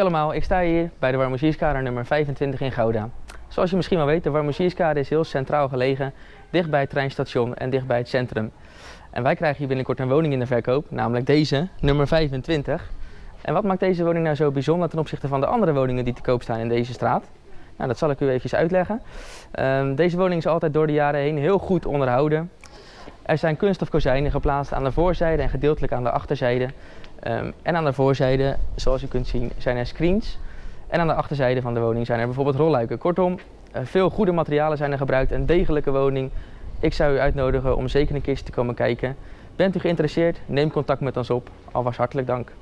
Allemaal, ik sta hier bij de Warmoezierskade nummer 25 in Gouda. Zoals je misschien wel weet, de Warmoezierskade is heel centraal gelegen, dicht bij het treinstation en dicht bij het centrum. En wij krijgen hier binnenkort een woning in de verkoop, namelijk deze, nummer 25. En wat maakt deze woning nou zo bijzonder ten opzichte van de andere woningen die te koop staan in deze straat? Nou, dat zal ik u even uitleggen. Ehm, deze woning is altijd door de jaren heen heel goed onderhouden. Er zijn kunststof kozijnen geplaatst aan de voorzijde en gedeeltelijk aan de achterzijde. Ehm, en aan de voorzijde, zoals u kunt zien, zijn er screens. En aan de achterzijde van de woning zijn er bijvoorbeeld rolluiken. Kortom, eh, veel goede materialen zijn er gebruikt. Een degelijke woning. Ik zou u uitnodigen om zeker een keertje te komen kijken. Bent u geïnteresseerd? Neem contact met ons op. Alvast hartelijk dank.